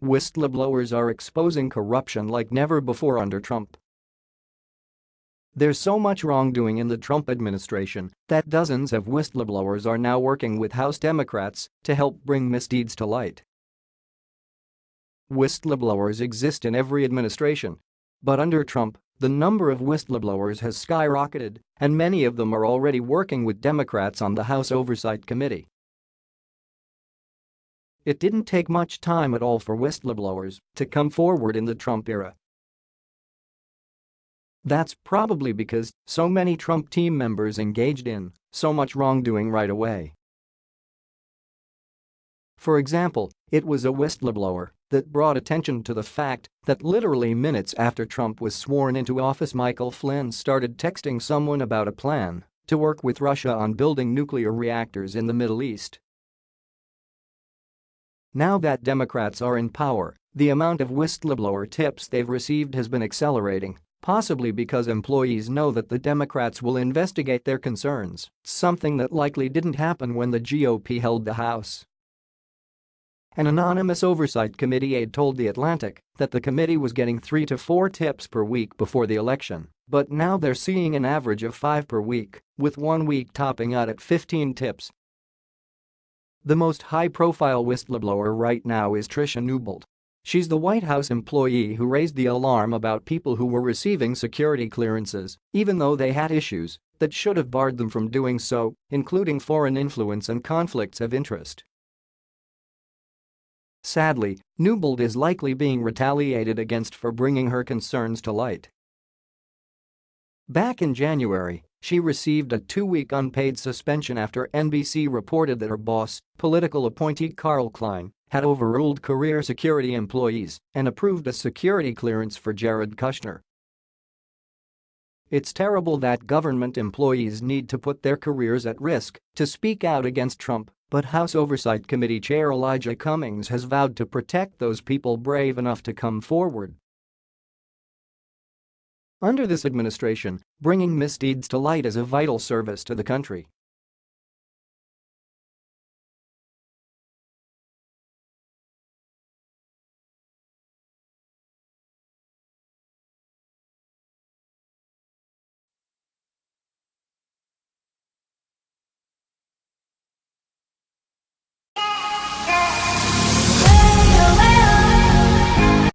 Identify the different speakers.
Speaker 1: Whistleblowers are exposing corruption like never before under Trump. There's so much wrongdoing in the Trump administration that dozens of whistleblowers are now working with House Democrats to help bring misdeeds to light. Whistleblowers exist in every administration. But under Trump, the number of whistleblowers has skyrocketed, and many of them are already working with Democrats on the House Oversight Committee. It didn't take much time at all for whistleblowers to come forward in the Trump era. That's probably because so many Trump team members engaged in so much wrongdoing right away. For example, it was a whistleblower that brought attention to the fact that literally minutes after Trump was sworn into office Michael Flynn started texting someone about a plan to work with Russia on building nuclear reactors in the Middle East. Now that Democrats are in power, the amount of whistleblower tips they've received has been accelerating possibly because employees know that the Democrats will investigate their concerns, something that likely didn't happen when the GOP held the House. An anonymous oversight committee aide told The Atlantic that the committee was getting three to four tips per week before the election, but now they're seeing an average of five per week, with one week topping out at 15 tips. The most high-profile whistleblower right now is Tricia Newbold, She's the White House employee who raised the alarm about people who were receiving security clearances, even though they had issues that should have barred them from doing so, including foreign influence and conflicts of interest. Sadly, Newbold is likely being retaliated against for bringing her concerns to light. Back in January, she received a two-week unpaid suspension after NBC reported that her boss, political appointee Carl Kline, had overruled career security employees and approved a security clearance for Jared Kushner. It's terrible that government employees need to put their careers at risk to speak out against Trump, but House Oversight Committee Chair Elijah Cummings has vowed to protect those people brave enough to come forward. Under this administration, bringing misdeeds to light is a vital service to the country.